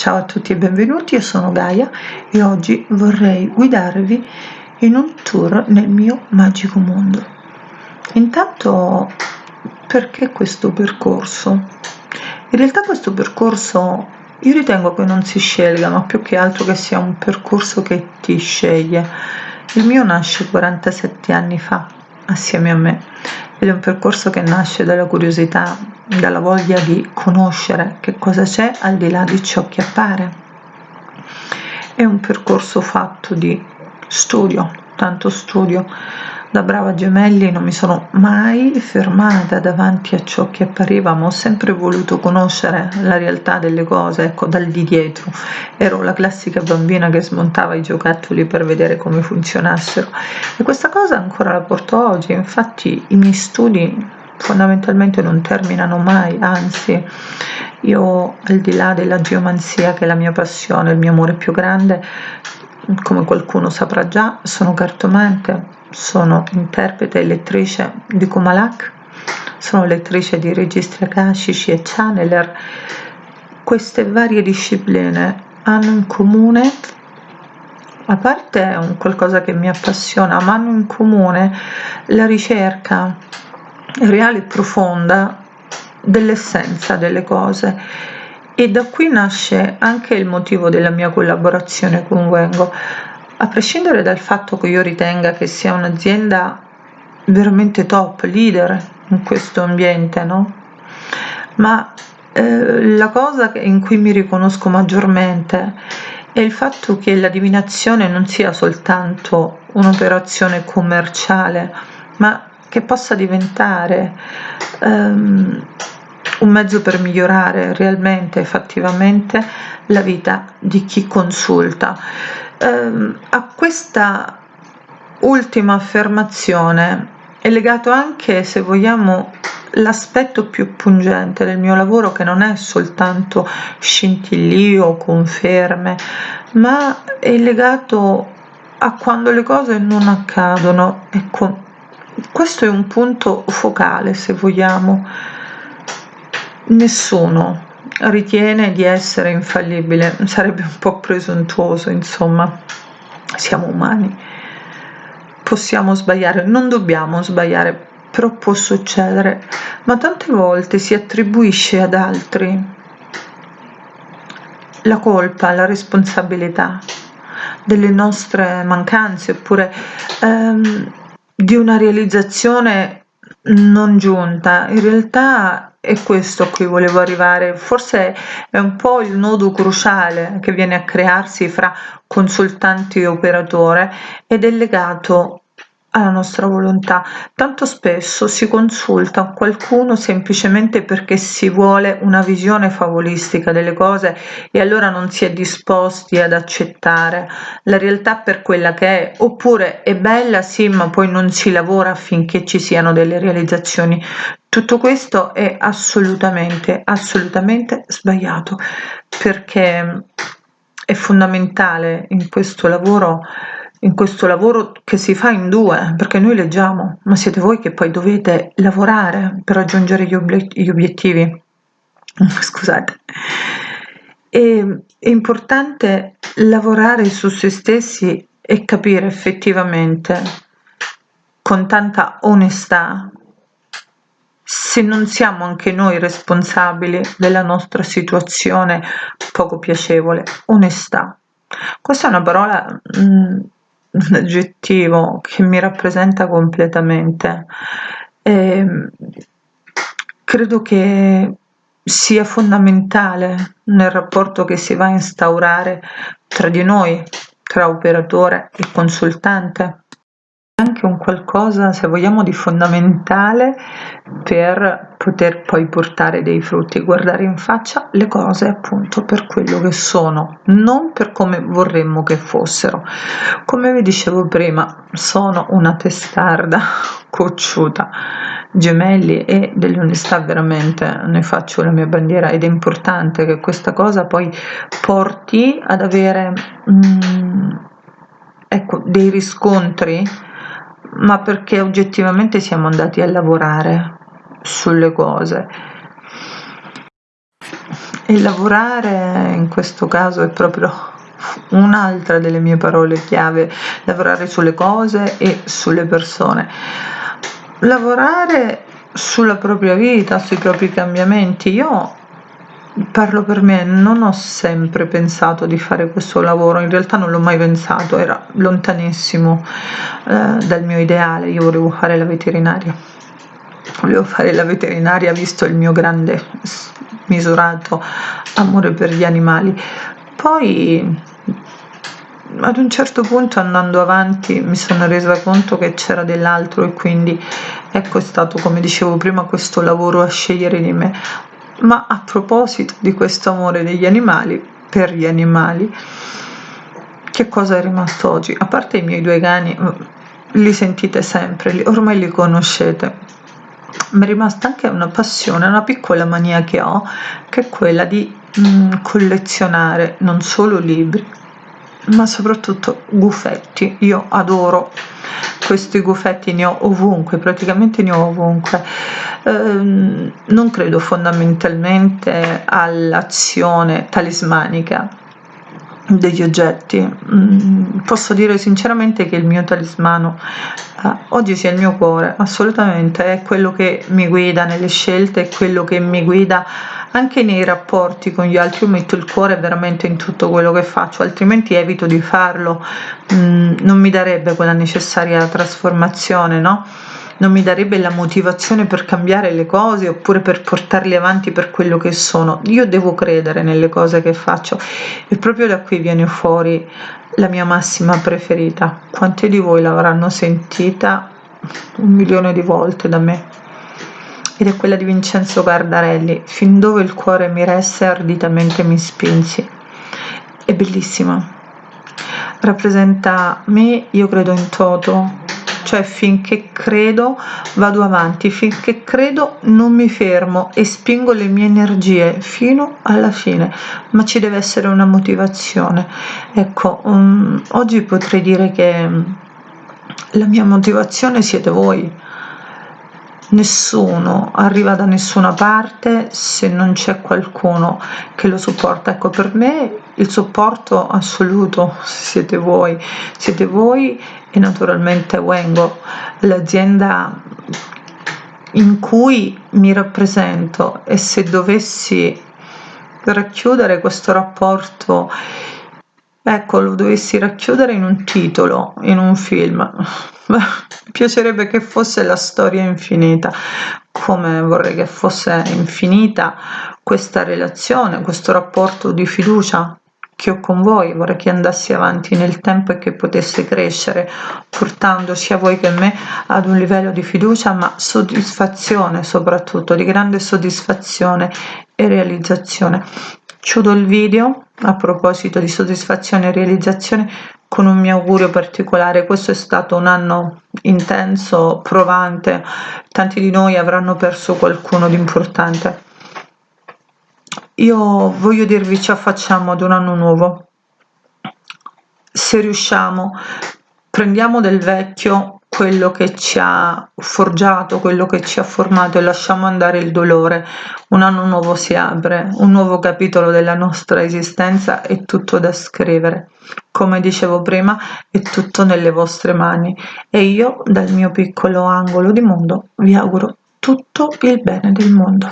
Ciao a tutti e benvenuti, io sono Gaia e oggi vorrei guidarvi in un tour nel mio magico mondo. Intanto, perché questo percorso? In realtà questo percorso io ritengo che non si scelga, ma più che altro che sia un percorso che ti sceglie. Il mio nasce 47 anni fa, assieme a me, ed è un percorso che nasce dalla curiosità, dalla voglia di conoscere che cosa c'è al di là di ciò che appare. È un percorso fatto di studio, tanto studio, da brava gemelli non mi sono mai fermata davanti a ciò che appariva, ma ho sempre voluto conoscere la realtà delle cose, ecco, dal di dietro. Ero la classica bambina che smontava i giocattoli per vedere come funzionassero e questa cosa ancora la porto oggi, infatti i miei studi fondamentalmente non terminano mai, anzi io al di là della geomanzia che è la mia passione, il mio amore più grande, come qualcuno saprà già, sono cartomante, sono interprete e lettrice di Kumalak, sono lettrice di registri akashici e channeler. Queste varie discipline hanno in comune, a parte un qualcosa che mi appassiona, ma hanno in comune la ricerca reale e profonda dell'essenza delle cose e da qui nasce anche il motivo della mia collaborazione con Wengo a prescindere dal fatto che io ritenga che sia un'azienda veramente top, leader in questo ambiente, no? Ma eh, la cosa in cui mi riconosco maggiormente è il fatto che la divinazione non sia soltanto un'operazione commerciale, ma che possa diventare um, un mezzo per migliorare realmente, effettivamente, la vita di chi consulta ehm, a questa ultima affermazione è legato anche, se vogliamo, l'aspetto più pungente del mio lavoro che non è soltanto scintillio, conferme, ma è legato a quando le cose non accadono. Ecco, questo è un punto focale, se vogliamo. Nessuno ritiene di essere infallibile, sarebbe un po' presuntuoso, insomma, siamo umani, possiamo sbagliare, non dobbiamo sbagliare, però può succedere, ma tante volte si attribuisce ad altri la colpa, la responsabilità delle nostre mancanze oppure ehm, di una realizzazione non giunta. In realtà è questo a cui volevo arrivare, forse è un po' il nodo cruciale che viene a crearsi fra consultanti e operatore ed è legato alla nostra volontà. Tanto spesso si consulta qualcuno semplicemente perché si vuole una visione favolistica delle cose e allora non si è disposti ad accettare la realtà per quella che è, oppure è bella sì ma poi non si lavora affinché ci siano delle realizzazioni. Tutto questo è assolutamente, assolutamente sbagliato perché è fondamentale in questo lavoro in questo lavoro che si fa in due, perché noi leggiamo, ma siete voi che poi dovete lavorare per raggiungere gli, obiettivi. Scusate. E, è importante lavorare su se stessi e capire effettivamente con tanta onestà se non siamo anche noi responsabili della nostra situazione poco piacevole. Onestà. Questa è una parola mh, mm, un aggettivo che mi rappresenta completamente. E ehm, credo che sia fondamentale nel rapporto che si va a instaurare tra di noi, tra operatore e consultante anche un qualcosa, se vogliamo, di fondamentale per poter poi portare dei frutti, guardare in faccia le cose appunto per quello che sono, non per come vorremmo che fossero. Come vi dicevo prima, sono una testarda cocciuta, gemelli e dell'onestà veramente ne faccio la mia bandiera ed è importante che questa cosa poi porti ad avere mm, ecco, dei riscontri ma perché oggettivamente siamo andati a lavorare sulle cose e lavorare in questo caso è proprio un'altra delle mie parole chiave, lavorare sulle cose e sulle persone. Lavorare sulla propria vita, sui propri cambiamenti. Io parlo per me, non ho sempre pensato di fare questo lavoro, in realtà non l'ho mai pensato, era lontanissimo eh, dal mio ideale, io volevo fare la veterinaria. Volevo fare la veterinaria visto il mio grande misurato amore per gli animali. Poi ad un certo punto andando avanti mi sono resa conto che c'era dell'altro e quindi ecco è stato come dicevo prima questo lavoro a scegliere di me ma a proposito di questo amore degli animali per gli animali che cosa è rimasto oggi? A parte i miei due cani li sentite sempre ormai li conoscete. Mi è rimasta anche una passione una piccola mania che ho che è quella di mm, collezionare non solo libri ma soprattutto gufetti io adoro questi gufetti ne ho ovunque praticamente ne ho ovunque. Ehm, non credo fondamentalmente all'azione talismanica degli oggetti. Mm, posso dire sinceramente che il mio talismano eh, oggi sia il mio cuore assolutamente è quello che mi guida nelle scelte è quello che mi guida anche nei rapporti con gli altri io metto il cuore veramente in tutto quello che faccio altrimenti evito di farlo. Mm, non mi darebbe quella necessaria trasformazione no? Non mi darebbe la motivazione per cambiare le cose oppure per portarle avanti per quello che sono. Io devo credere nelle cose che faccio e proprio da qui viene fuori la mia massima preferita. Quanti di voi l'avranno sentita un milione di volte da me ed è quella di Vincenzo Gardarelli, fin dove il cuore mi resse arditamente mi spinsi. È bellissima, rappresenta me, io credo in toto, cioè finché credo vado avanti, finché credo non mi fermo e spingo le mie energie fino alla fine, ma ci deve essere una motivazione. Ecco, um, oggi potrei dire che la mia motivazione siete voi, nessuno arriva da nessuna parte se non c'è qualcuno che lo supporta. Ecco per me il supporto assoluto siete voi siete voi e naturalmente Wengo l'azienda in cui mi rappresento. E se dovessi racchiudere questo rapporto ecco lo dovessi racchiudere in un titolo in un film. Mi piacerebbe che fosse la storia infinita. Come vorrei che fosse infinita questa relazione questo rapporto di fiducia che ho con voi. Vorrei che andassi avanti nel tempo e che potesse crescere portando sia voi che me ad un livello di fiducia ma soddisfazione soprattutto di grande soddisfazione e realizzazione chiudo il video a proposito di soddisfazione e realizzazione con un mio augurio particolare. Questo è stato un anno intenso provante. Tanti di noi avranno perso qualcuno di importante. Io voglio dirvi ci affacciamo ad un anno nuovo. Se riusciamo prendiamo del vecchio quello che ci ha forgiato, quello che ci ha formato e lasciamo andare il dolore. Un anno nuovo si apre, un nuovo capitolo della nostra esistenza è tutto da scrivere. Come dicevo prima, è tutto nelle vostre mani e io dal mio piccolo angolo di mondo vi auguro tutto il bene del mondo.